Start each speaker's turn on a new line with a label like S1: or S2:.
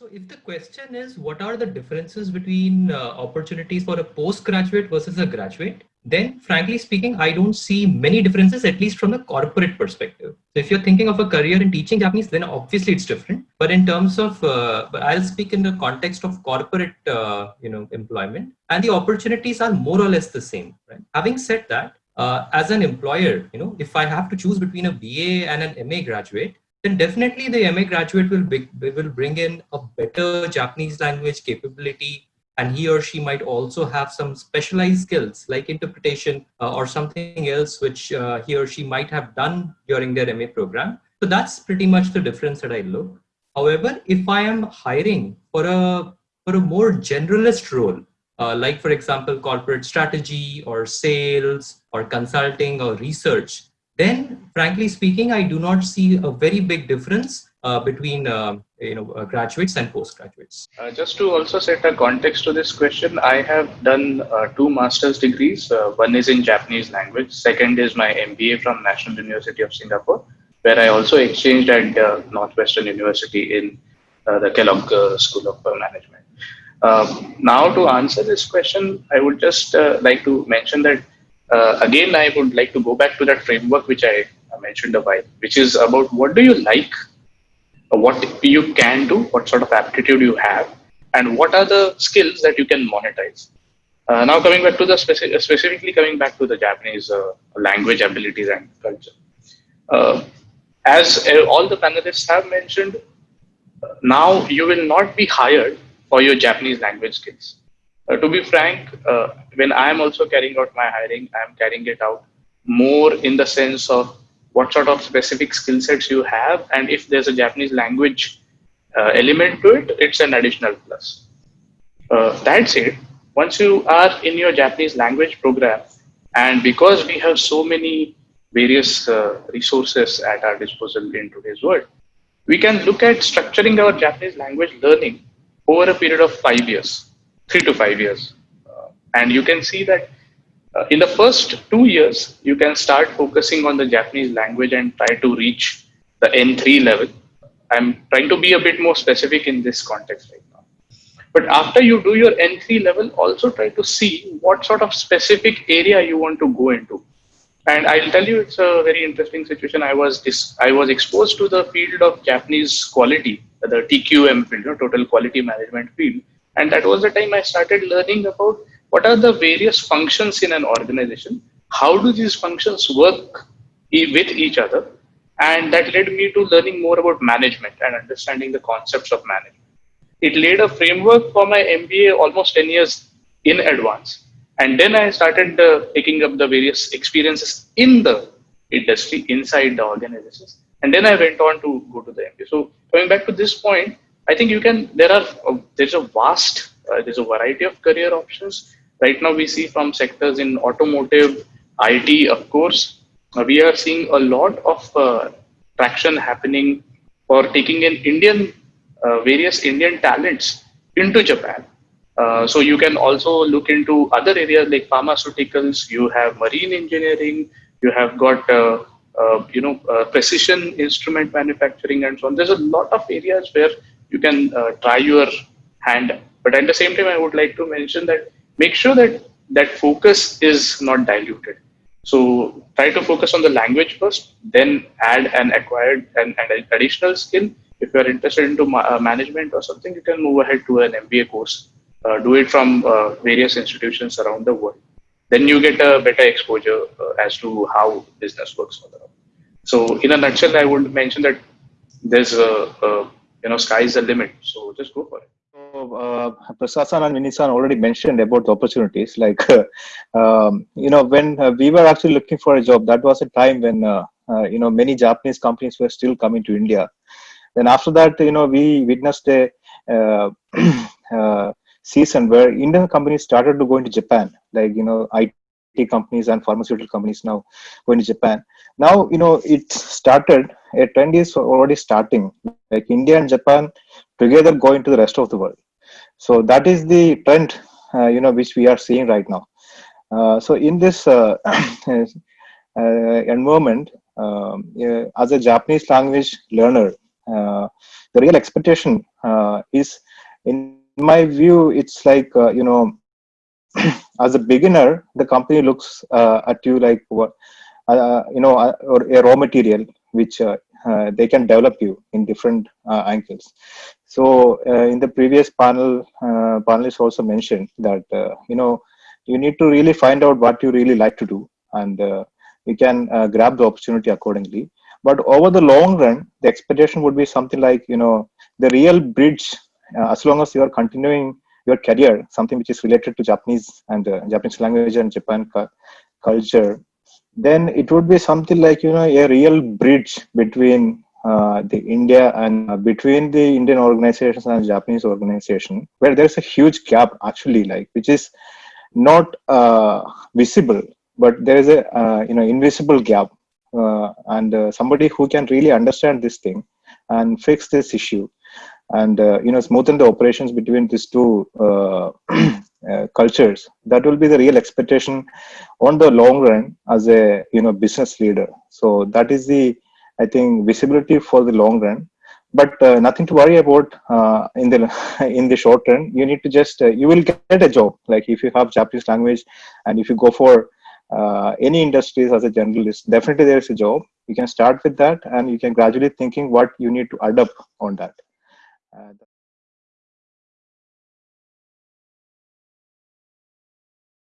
S1: So if the question is what are the differences between uh, opportunities for a postgraduate versus a graduate, then frankly speaking, I don't see many differences, at least from a corporate perspective. So if you're thinking of a career in teaching Japanese, then obviously it's different. But in terms of, uh, I'll speak in the context of corporate, uh, you know, employment, and the opportunities are more or less the same. Right? Having said that, uh, as an employer, you know, if I have to choose between a BA and an MA graduate, then definitely the MA graduate will, be, will bring in a better Japanese language capability and he or she might also have some specialized skills like interpretation uh, or something else which uh, he or she might have done during their MA program. So that's pretty much the difference that I look. However, if I am hiring for a, for a more generalist role, uh, like for example, corporate strategy or sales or consulting or research, then frankly speaking, I do not see a very big difference uh, between uh, you know uh, graduates and postgraduates.
S2: Uh, just to also set a context to this question, I have done uh, two master's degrees. Uh, one is in Japanese language. Second is my MBA from National University of Singapore, where I also exchanged at Northwestern University in the Kellogg School of Management. now, to answer this question, I would just like to mention that again, I would like to go back to that framework which I mentioned a while, which is about what do you like what you can do, what sort of aptitude you have, and what are the skills that you can monetize. Uh, now coming back to the specific, specifically coming back to the Japanese uh, language abilities and culture. Uh, as uh, all the panelists have mentioned, now you will not be hired for your Japanese language skills. Uh, to be frank, uh, when I am also carrying out my hiring, I am carrying it out more in the sense of what sort of specific skill sets you have and if there's a japanese language uh, element to it it's an additional plus. Uh, that said once you are in your japanese language program and because we have so many various uh, resources at our disposal in today's world we can look at structuring our japanese language learning over a period of five years three to five years and you can see that uh, in the first two years, you can start focusing on the Japanese language and try to reach the N3 level. I'm trying to be a bit more specific in this context right now. But after you do your N3 level, also try to see what sort of specific area you want to go into. And I'll tell you, it's a very interesting situation. I was I was exposed to the field of Japanese quality, the TQM field, you know, total quality management field. And that was the time I started learning about what are the various functions in an organization? How do these functions work with each other? And that led me to learning more about management and understanding the concepts of management. It laid a framework for my MBA almost 10 years in advance. And then I started uh, picking up the various experiences in the industry, inside the organizations. And then I went on to go to the MBA. So coming back to this point, I think you can, there are, uh, there's a vast, uh, there's a variety of career options right now we see from sectors in automotive, IT, of course, uh, we are seeing a lot of uh, traction happening for taking in Indian, uh, various Indian talents into Japan. Uh, so you can also look into other areas like pharmaceuticals, you have marine engineering, you have got, uh, uh, you know, precision instrument manufacturing and so on. There's a lot of areas where you can try your hand. But at the same time, I would like to mention that make sure that that focus is not diluted. So try to focus on the language first, then add an acquired and, an additional skill. If you're interested into ma uh, management or something, you can move ahead to an MBA course. Uh, do it from uh, various institutions around the world. Then you get a better exposure uh, as to how business works. So in a nutshell, I would mention that there's a, a you know, sky's the limit. So just go for it
S3: uh, Prasasan and Vinisan already mentioned about the opportunities. Like, um, you know, when uh, we were actually looking for a job, that was a time when, uh, uh, you know, many Japanese companies were still coming to India. Then after that, you know, we witnessed a uh, uh, season where Indian companies started to go into Japan, like, you know, IT companies and pharmaceutical companies now going to Japan. Now, you know, it started, a trend is already starting, like India and Japan together going to the rest of the world. So that is the trend, uh, you know, which we are seeing right now. Uh, so in this uh, environment, um, as a Japanese language learner, uh, the real expectation uh, is in my view it's like uh, you know as a beginner the company looks uh, at you like what uh, you know or a raw material which they can develop you in different angles. So in the previous panel panelists also mentioned that you know you need to really find out what you really like to do and uh, you can uh, grab the opportunity accordingly. But over the long run the expectation would be something like you know the real bridge uh, as long as you are continuing your career something which is related to japanese and uh, japanese language and japan culture then it would be something like you know a real bridge between uh, the India and uh, between the Indian organizations and Japanese organization, where there's a huge gap actually, like which is not uh, visible but there is a uh, you know invisible gap uh, and uh, somebody who can really understand this thing and fix this issue and uh, you know smoothen the operations between these two uh, uh, cultures. That will be the real expectation on the long run as a you know business leader. So that is the i think visibility for the long run. But uh, nothing to worry about uh, in the in the short run. You need to just uh, you will get a job. Like if you have japanese language and if you go for any industries as a generalist, definitely there is a job. You can start with that and you can gradually thinking what you need to adapt on that. Uh,